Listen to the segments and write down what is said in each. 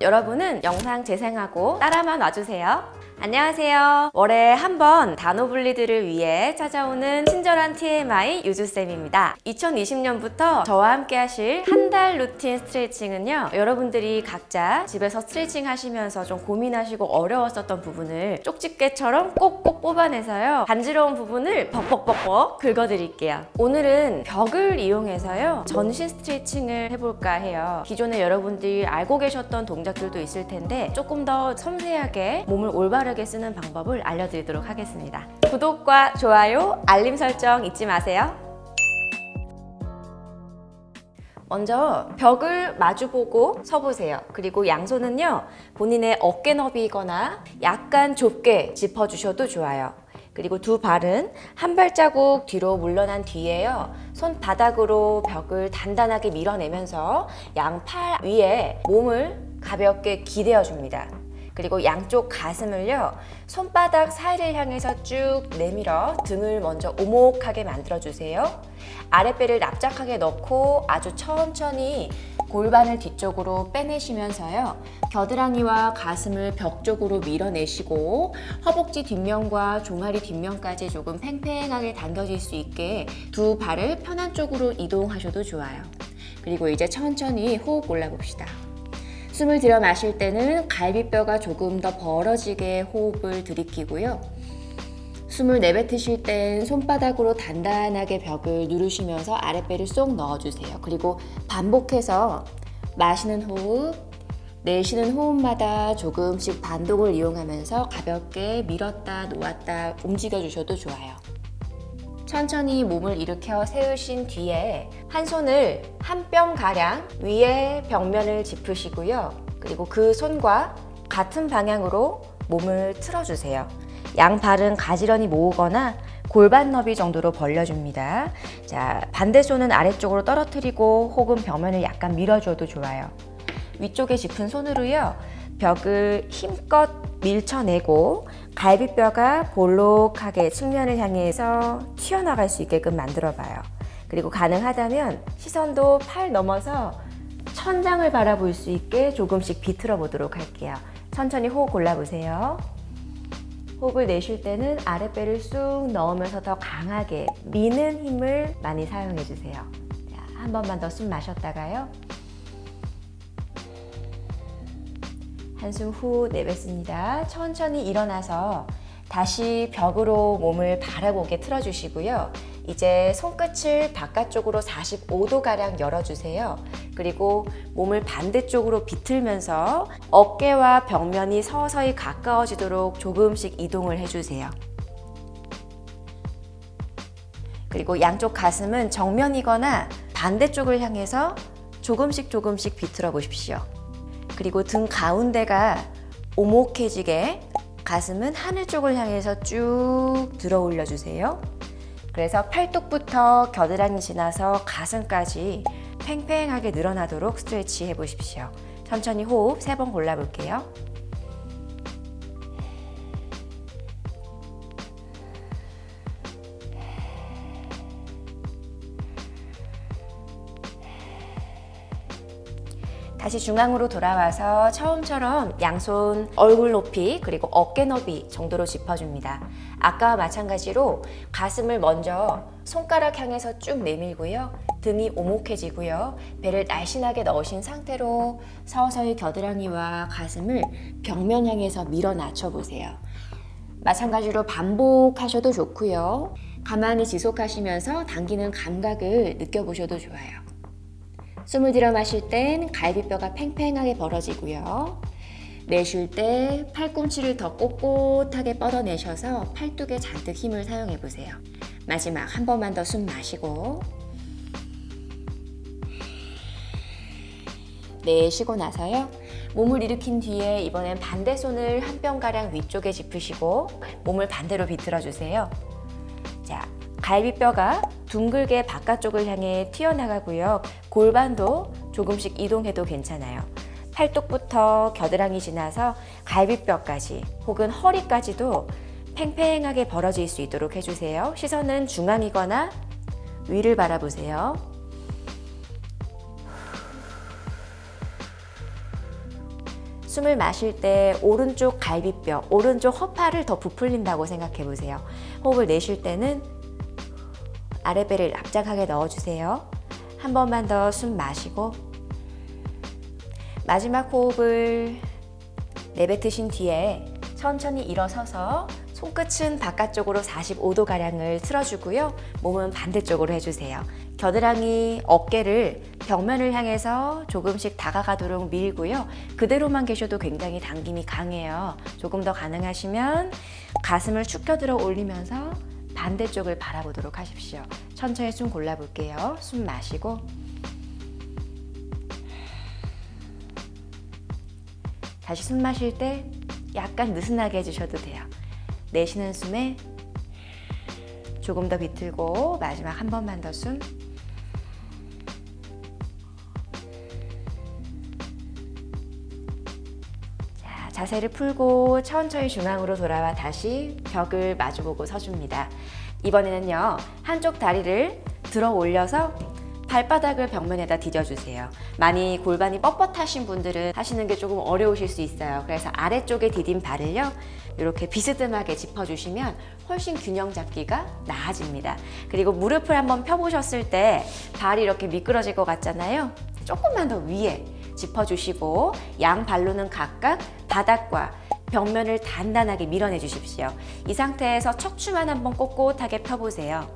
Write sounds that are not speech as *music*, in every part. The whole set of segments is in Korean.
여러분은 영상 재생하고 따라만 와주세요. 안녕하세요. 월에 한 번 단어 분리들을 위해 찾아오는 친절한 TMI 유주쌤입니다. 2020년부터 저와 함께 하실 한 달 루틴 스트레칭은요. 여러분들이 각자 집에서 스트레칭 하시면서 좀 고민하시고 어려웠었던 부분을 쪽집게처럼 꼭꼭 뽑아내서요. 간지러운 부분을 벅벅벅벅 긁어드릴게요. 오늘은 벽을 이용해서요. 전신 스트레칭을 해볼까 해요. 기존에 여러분들이 알고 계셨던 동작들도 있을 텐데 조금 더 섬세하게 몸을 올바르게 쓰는 방법을 알려드리도록 하겠습니다. 구독과 좋아요, 알림 설정 잊지 마세요. 먼저 벽을 마주보고 서보세요. 그리고 양손은요, 본인의 어깨 너비거나 약간 좁게 짚어주셔도 좋아요. 그리고 두 발은 한 발자국 뒤로 물러난 뒤에요. 손바닥으로 벽을 단단하게 밀어내면서 양팔 위에 몸을 가볍게 기대어 줍니다. 그리고 양쪽 가슴을요 손바닥 사이를 향해서 쭉 내밀어 등을 먼저 오목하게 만들어 주세요. 아랫배를 납작하게 넣고 아주 천천히 골반을 뒤쪽으로 빼내시면서요 겨드랑이와 가슴을 벽 쪽으로 밀어내시고 허벅지 뒷면과 종아리 뒷면까지 조금 팽팽하게 당겨질 수 있게 두 발을 편한 쪽으로 이동하셔도 좋아요. 그리고 이제 천천히 호흡 올라봅시다 숨을 들여 마실 때는 갈비뼈가 조금 더 벌어지게 호흡을 들이키고요. 숨을 내뱉으실 땐 손바닥으로 단단하게 벽을 누르시면서 아랫배를 쏙 넣어주세요. 그리고 반복해서 마시는 호흡, 내쉬는 호흡마다 조금씩 반동을 이용하면서 가볍게 밀었다 놓았다 움직여 주셔도 좋아요. 천천히 몸을 일으켜 세우신 뒤에 한 손을 한 뼘 가량 위에 벽면을 짚으시고요. 그리고 그 손과 같은 방향으로 몸을 틀어주세요. 양 발은 가지런히 모으거나 골반 너비 정도로 벌려줍니다. 자, 반대 손은 아래쪽으로 떨어뜨리고 혹은 벽면을 약간 밀어줘도 좋아요. 위쪽에 짚은 손으로요. 벽을 힘껏 밀쳐내고 갈비뼈가 볼록하게 측면을 향해서 튀어나갈 수 있게끔 만들어 봐요. 그리고 가능하다면 시선도 팔 넘어서 천장을 바라볼 수 있게 조금씩 비틀어 보도록 할게요. 천천히 호흡 골라보세요. 호흡을 내쉴 때는 아랫배를 쑥 넣으면서 더 강하게 미는 힘을 많이 사용해 주세요. 한 번만 더 숨 마셨다가요. 한숨 후 내뱉습니다. 천천히 일어나서 다시 벽으로 몸을 바라보게 틀어주시고요. 이제 손끝을 바깥쪽으로 45도가량 열어주세요. 그리고 몸을 반대쪽으로 비틀면서 어깨와 벽면이 서서히 가까워지도록 조금씩 이동을 해주세요. 그리고 양쪽 가슴은 정면이거나 반대쪽을 향해서 조금씩 조금씩 비틀어 보십시오. 그리고 등 가운데가 오목해지게 가슴은 하늘 쪽을 향해서 쭉 들어 올려 주세요. 그래서 팔뚝부터 겨드랑이 지나서 가슴까지 팽팽하게 늘어나도록 스트레치 해보십시오. 천천히 호흡 세 번 골라볼게요. 다시 중앙으로 돌아와서 처음처럼 양손 얼굴 높이 그리고 어깨 너비 정도로 짚어줍니다. 아까와 마찬가지로 가슴을 먼저 손가락 향해서 쭉 내밀고요. 등이 오목해지고요. 배를 날씬하게 넣으신 상태로 서서히 겨드랑이와 가슴을 벽면 향해서 밀어 낮춰 보세요. 마찬가지로 반복하셔도 좋고요. 가만히 지속하시면서 당기는 감각을 느껴보셔도 좋아요. 숨을 들여 마실 땐 갈비뼈가 팽팽하게 벌어지고요. 내쉴 때 팔꿈치를 더 꼿꼿하게 뻗어내셔서 팔뚝에 잔뜩 힘을 사용해 보세요. 마지막 한 번만 더 숨 마시고 내쉬고 나서요. 몸을 일으킨 뒤에 이번엔 반대 손을 한 뼘가량 위쪽에 짚으시고 몸을 반대로 비틀어 주세요. 자, 갈비뼈가 둥글게 바깥쪽을 향해 튀어나가고요. 골반도 조금씩 이동해도 괜찮아요. 팔뚝부터 겨드랑이 지나서 갈비뼈까지 혹은 허리까지도 팽팽하게 벌어질 수 있도록 해주세요. 시선은 중앙이거나 위를 바라보세요. 숨을 마실 때 오른쪽 갈비뼈, 오른쪽 허파를 더 부풀린다고 생각해 보세요. 호흡을 내쉴 때는 아랫배를 납작하게 넣어주세요. 한 번만 더 숨 마시고 마지막 호흡을 내뱉으신 뒤에 천천히 일어서서 손끝은 바깥쪽으로 45도가량을 틀어주고요. 몸은 반대쪽으로 해주세요. 겨드랑이 어깨를 벽면을 향해서 조금씩 다가가도록 밀고요. 그대로만 계셔도 굉장히 당김이 강해요. 조금 더 가능하시면 가슴을 축 펴들어 올리면서 반대쪽을 바라보도록 하십시오. 천천히 숨 골라볼게요. 숨 마시고 다시 숨 마실 때 약간 느슨하게 해주셔도 돼요. 내쉬는 숨에 조금 더 비틀고 마지막 한 번만 더 숨. 자, 자세를 풀고 천천히 중앙으로 돌아와 다시 벽을 마주보고 서줍니다. 이번에는요, 한쪽 다리를 들어 올려서 발바닥을 벽면에다 디뎌주세요. 많이 골반이 뻣뻣하신 분들은 하시는 게 조금 어려우실 수 있어요. 그래서 아래쪽에 디딘 발을요, 이렇게 비스듬하게 짚어주시면 훨씬 균형 잡기가 나아집니다. 그리고 무릎을 한번 펴보셨을 때 발이 이렇게 미끄러질 것 같잖아요. 조금만 더 위에 짚어주시고 양 발로는 각각 바닥과 벽면을 단단하게 밀어내 주십시오. 이 상태에서 척추만 한번 꼿꼿하게 펴보세요.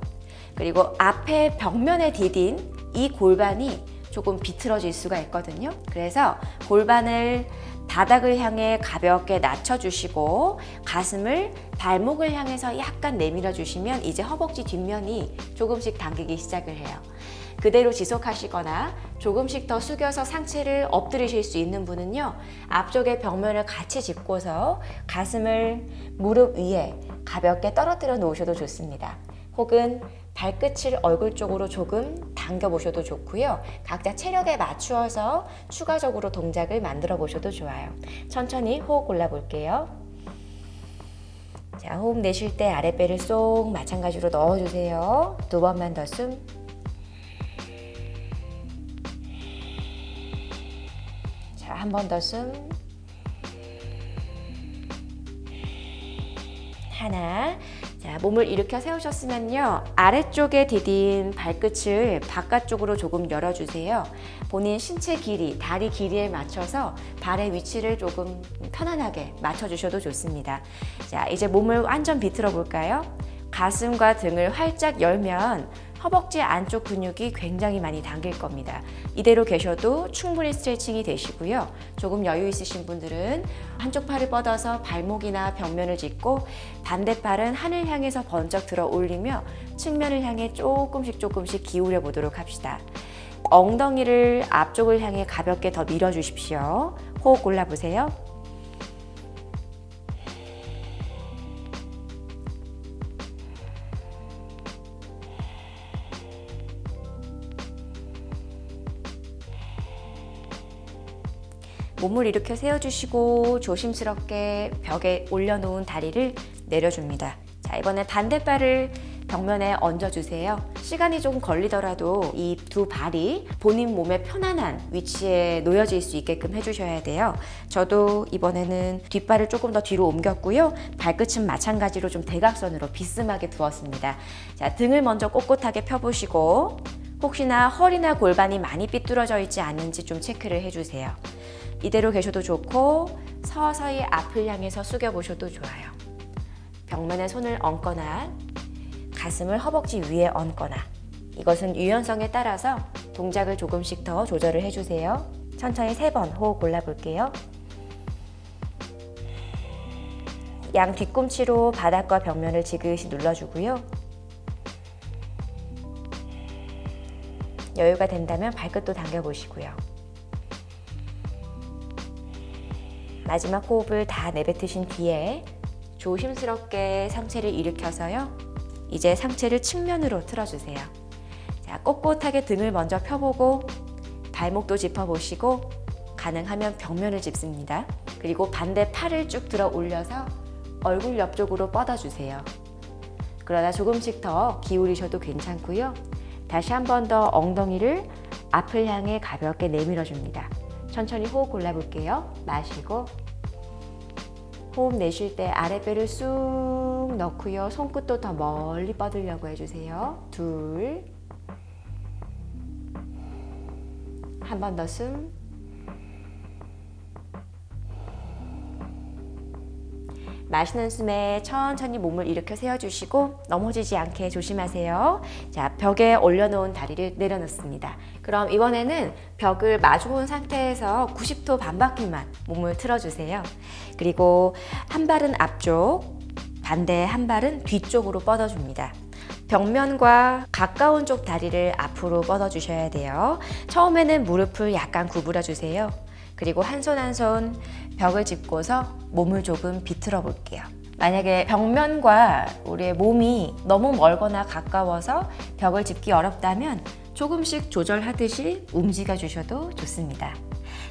그리고 앞에 벽면에 디딘 이 골반이 조금 비틀어질 수가 있거든요. 그래서 골반을 바닥을 향해 가볍게 낮춰주시고 가슴을 발목을 향해서 약간 내밀어 주시면 이제 허벅지 뒷면이 조금씩 당기기 시작을 해요. 그대로 지속하시거나 조금씩 더 숙여서 상체를 엎드리실 수 있는 분은요. 앞쪽의 벽면을 같이 짚고서 가슴을 무릎 위에 가볍게 떨어뜨려 놓으셔도 좋습니다. 혹은 발끝을 얼굴 쪽으로 조금 당겨 보셔도 좋고요. 각자 체력에 맞추어서 추가적으로 동작을 만들어 보셔도 좋아요. 천천히 호흡 골라 볼게요. 자, 호흡 내쉴 때 아랫배를 쏙 마찬가지로 넣어 주세요. 두 번만 더 숨. 자, 한 번 더 숨. 하나. 자, 몸을 일으켜 세우셨으면요. 아래쪽에 디딘 발끝을 바깥쪽으로 조금 열어주세요. 본인 신체 길이, 다리 길이에 맞춰서 발의 위치를 조금 편안하게 맞춰주셔도 좋습니다. 자, 이제 몸을 완전 비틀어 볼까요? 가슴과 등을 활짝 열면 허벅지 안쪽 근육이 굉장히 많이 당길 겁니다. 이대로 계셔도 충분히 스트레칭이 되시고요. 조금 여유 있으신 분들은 한쪽 팔을 뻗어서 발목이나 벽면을 짚고 반대팔은 하늘 향해서 번쩍 들어 올리며 측면을 향해 조금씩 조금씩 기울여 보도록 합시다. 엉덩이를 앞쪽을 향해 가볍게 더 밀어 주십시오. 호흡 골라보세요. 몸을 일으켜 세워주시고 조심스럽게 벽에 올려놓은 다리를 내려줍니다. 자, 이번에 반대발을 벽면에 얹어주세요. 시간이 조금 걸리더라도 이 두 발이 본인 몸에 편안한 위치에 놓여질 수 있게끔 해주셔야 돼요. 저도 이번에는 뒷발을 조금 더 뒤로 옮겼고요. 발끝은 마찬가지로 좀 대각선으로 비스하게 두었습니다. 자, 등을 먼저 꼿꼿하게 펴보시고 혹시나 허리나 골반이 많이 삐뚤어져 있지 않은지 좀 체크를 해주세요. 이대로 계셔도 좋고 서서히 앞을 향해서 숙여보셔도 좋아요. 벽면에 손을 얹거나 가슴을 허벅지 위에 얹거나 이것은 유연성에 따라서 동작을 조금씩 더 조절을 해주세요. 천천히 세 번 호흡 골라볼게요. 양 뒤꿈치로 바닥과 벽면을 지그시 눌러주고요. 여유가 된다면 발끝도 당겨보시고요. 마지막 호흡을 다 내뱉으신 뒤에 조심스럽게 상체를 일으켜서요. 이제 상체를 측면으로 틀어주세요. 자, 꼿꼿하게 등을 먼저 펴보고 발목도 짚어보시고 가능하면 벽면을 짚습니다. 그리고 반대 팔을 쭉 들어 올려서 얼굴 옆쪽으로 뻗어주세요. 그러다 조금씩 더 기울이셔도 괜찮고요. 다시 한 번 더 엉덩이를 앞을 향해 가볍게 내밀어 줍니다. 천천히 호흡 골라볼게요. 마시고 호흡 내쉴 때 아랫배를 쑥 넣고요. 손끝도 더 멀리 뻗으려고 해주세요. 둘. 한 번 더 숨. 마시는 숨에 천천히 몸을 일으켜 세워주시고 넘어지지 않게 조심하세요. 자, 벽에 올려놓은 다리를 내려놓습니다. 그럼 이번에는 벽을 마주 본 상태에서 90도 반바퀴만 몸을 틀어주세요. 그리고 한 발은 앞쪽, 반대 한 발은 뒤쪽으로 뻗어줍니다. 벽면과 가까운 쪽 다리를 앞으로 뻗어주셔야 돼요. 처음에는 무릎을 약간 구부려 주세요. 그리고 한 손 한 손 벽을 짚고서 몸을 조금 비틀어 볼게요. 만약에 벽면과 우리의 몸이 너무 멀거나 가까워서 벽을 짚기 어렵다면 조금씩 조절하듯이 움직여 주셔도 좋습니다.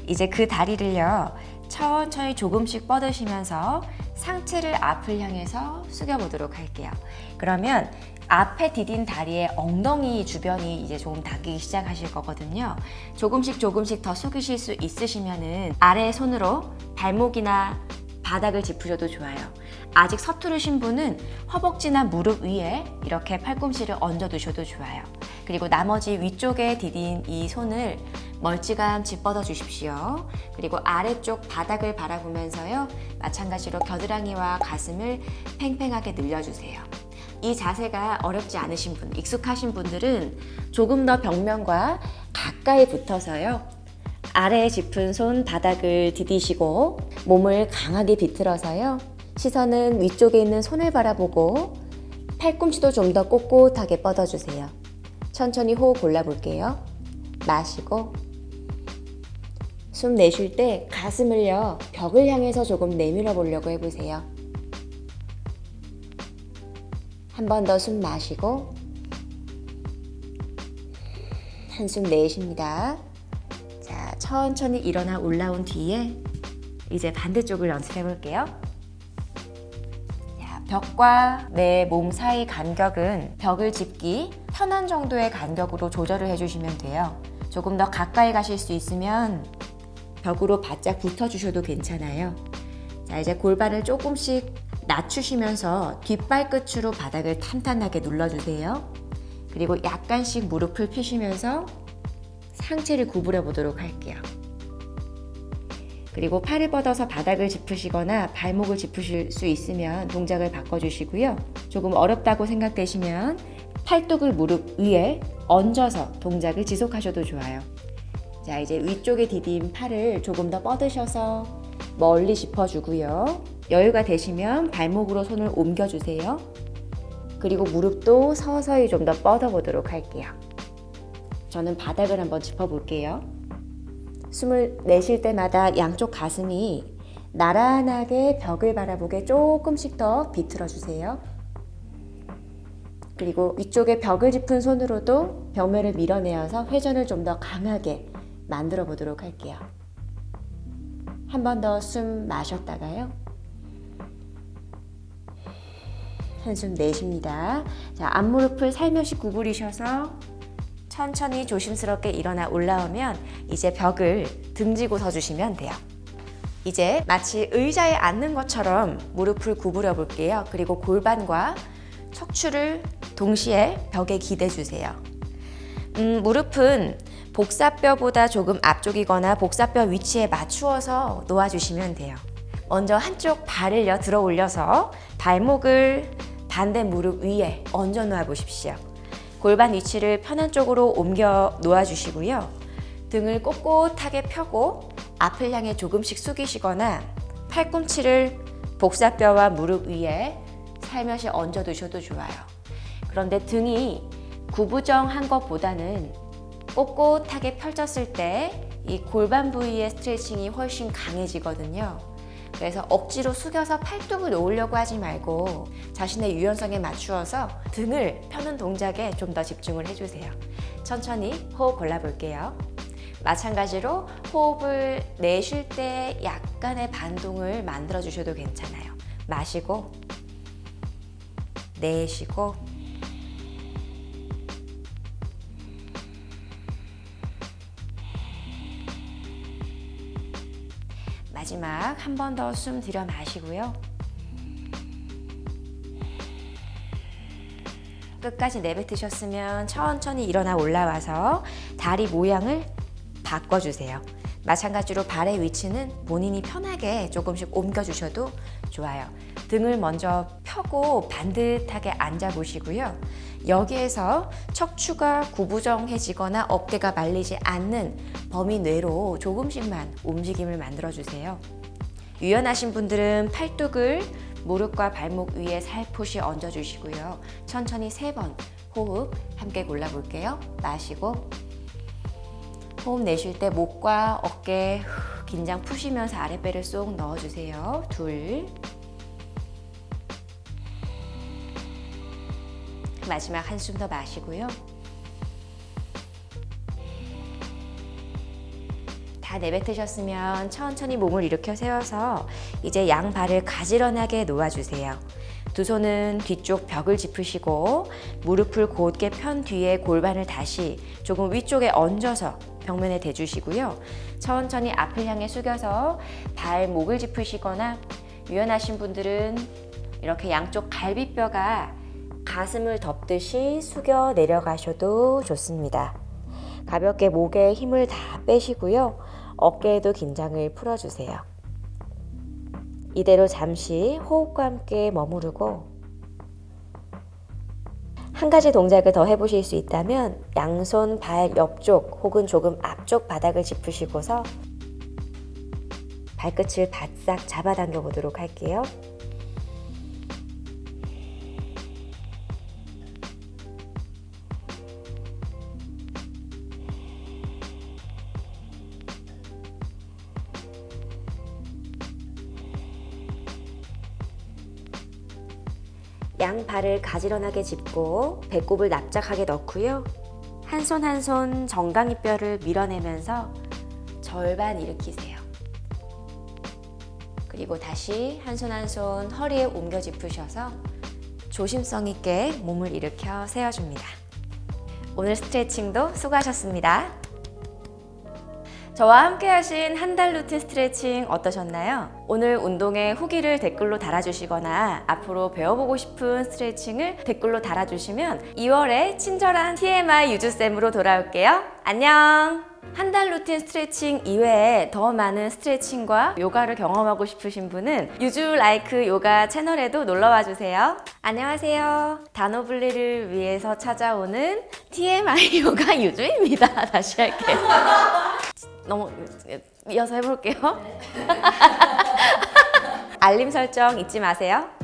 이제 그 다리를요, 천천히 조금씩 뻗으시면서 상체를 앞을 향해서 숙여 보도록 할게요. 그러면 앞에 디딘 다리의 엉덩이 주변이 이제 조금 닿기 시작하실 거거든요. 조금씩 조금씩 더 숙이실 수 있으시면은 아래 손으로 발목이나 바닥을 짚으셔도 좋아요. 아직 서투르신 분은 허벅지나 무릎 위에 이렇게 팔꿈치를 얹어 두셔도 좋아요. 그리고 나머지 위쪽에 디딘 이 손을 멀찌감치 뻗어 주십시오. 그리고 아래쪽 바닥을 바라보면서요. 마찬가지로 겨드랑이와 가슴을 팽팽하게 늘려주세요. 이 자세가 어렵지 않으신 분, 익숙하신 분들은 조금 더 벽면과 가까이 붙어서요. 아래에 짚은 손 바닥을 디디시고 몸을 강하게 비틀어서요. 시선은 위쪽에 있는 손을 바라보고 팔꿈치도 좀 더 꼿꼿하게 뻗어주세요. 천천히 호흡 골라볼게요. 마시고 숨 내쉴 때 가슴을요 벽을 향해서 조금 내밀어 보려고 해보세요. 한 번 더 숨 마시고 한숨 내쉽니다. 자, 천천히 일어나 올라온 뒤에 이제 반대쪽을 연습해 볼게요. 자, 벽과 내 몸 사이 간격은 벽을 짚기 편한 정도의 간격으로 조절을 해주시면 돼요. 조금 더 가까이 가실 수 있으면 벽으로 바짝 붙어 주셔도 괜찮아요. 자, 이제 골반을 조금씩 낮추시면서 뒷발끝으로 바닥을 탄탄하게 눌러주세요. 그리고 약간씩 무릎을 펴시면서 상체를 구부려 보도록 할게요. 그리고 팔을 뻗어서 바닥을 짚으시거나 발목을 짚으실 수 있으면 동작을 바꿔주시고요. 조금 어렵다고 생각되시면 팔뚝을 무릎 위에 얹어서 동작을 지속하셔도 좋아요. 자, 이제 위쪽에 디딘 팔을 조금 더 뻗으셔서 멀리 짚어주고요. 여유가 되시면 발목으로 손을 옮겨주세요. 그리고 무릎도 서서히 좀 더 뻗어보도록 할게요. 저는 바닥을 한번 짚어볼게요. 숨을 내쉴 때마다 양쪽 가슴이 나란하게 벽을 바라보게 조금씩 더 비틀어 주세요. 그리고 위쪽에 벽을 짚은 손으로도 벽면을 밀어내어서 회전을 좀 더 강하게 만들어 보도록 할게요. 한 번 더 숨 마셨다가요. 한숨 내쉽니다. 자, 앞무릎을 살며시 구부리셔서 천천히 조심스럽게 일어나 올라오면 이제 벽을 등지고 서주시면 돼요. 이제 마치 의자에 앉는 것처럼 무릎을 구부려 볼게요. 그리고 골반과 척추를 동시에 벽에 기대 주세요. 음, 무릎은 복사뼈보다 조금 앞쪽이거나 복사뼈 위치에 맞추어서 놓아주시면 돼요. 먼저 한쪽 발을요 들어 올려서 발목을 반대 무릎 위에 얹어 놓아 보십시오. 골반 위치를 편한 쪽으로 옮겨 놓아 주시고요. 등을 꼿꼿하게 펴고 앞을 향해 조금씩 숙이시거나 팔꿈치를 복사뼈와 무릎 위에 살며시 얹어 두셔도 좋아요. 그런데 등이 구부정한 것보다는 꼿꼿하게 펼쳤을 때 이 골반 부위의 스트레칭이 훨씬 강해지거든요. 그래서 억지로 숙여서 팔뚝을 놓으려고 하지 말고 자신의 유연성에 맞추어서 등을 펴는 동작에 좀 더 집중을 해주세요. 천천히 호흡 골라볼게요. 마찬가지로 호흡을 내쉴 때 약간의 반동을 만들어 주셔도 괜찮아요. 마시고 내쉬고 마지막 한 번 더 숨 들여 마시고요. 끝까지 내뱉으셨으면 천천히 일어나 올라와서 다리 모양을 바꿔주세요. 마찬가지로 발의 위치는 본인이 편하게 조금씩 옮겨주셔도 좋아요. 등을 먼저 펴고 반듯하게 앉아보시고요. 여기에서 척추가 구부정해지거나 어깨가 말리지 않는 범위 내로 조금씩만 움직임을 만들어주세요. 유연하신 분들은 팔뚝을 무릎과 발목 위에 살포시 얹어주시고요. 천천히 세 번 호흡 함께 골라볼게요. 마시고 호흡 내쉴 때 목과 어깨 긴장 푸시면서 아랫배를 쏙 넣어주세요. 둘 마지막 한숨 더 마시고요. 다 내뱉으셨으면 천천히 몸을 일으켜 세워서 이제 양 발을 가지런하게 놓아주세요. 두 손은 뒤쪽 벽을 짚으시고 무릎을 곧게 편 뒤에 골반을 다시 조금 위쪽에 얹어서 벽면에 대주시고요. 천천히 앞을 향해 숙여서 발목을 짚으시거나 유연하신 분들은 이렇게 양쪽 갈비뼈가 가슴을 덮듯이 숙여 내려가셔도 좋습니다. 가볍게 목에 힘을 다 빼시고요. 어깨에도 긴장을 풀어주세요. 이대로 잠시 호흡과 함께 머무르고 한 가지 동작을 더 해보실 수 있다면 양손 발 옆쪽 혹은 조금 앞쪽 바닥을 짚으시고서 발끝을 바싹 잡아당겨 보도록 할게요. 양 발을 가지런하게 짚고 배꼽을 납작하게 넣고요. 한 손 한 손 정강이뼈를 밀어내면서 절반 일으키세요. 그리고 다시 한 손 한 손 허리에 옮겨 짚으셔서 조심성 있게 몸을 일으켜 세워줍니다. 오늘 스트레칭도 수고하셨습니다. 저와 함께 하신 한 달 루틴 스트레칭 어떠셨나요? 오늘 운동의 후기를 댓글로 달아주시거나 앞으로 배워보고 싶은 스트레칭을 댓글로 달아주시면 2월에 친절한 TMI 유주쌤으로 돌아올게요. 안녕! 한달 루틴 스트레칭 이외에 더 많은 스트레칭과 요가를 경험하고 싶으신 분은 유주 라이크 요가 채널에도 놀러와 주세요. 안녕하세요. 단어 분리를 위해서 찾아오는 TMI *laughs* 요가 유주입니다. 다시 할게요. 너무 이어서 해볼게요. *laughs* 알림 설정 잊지 마세요.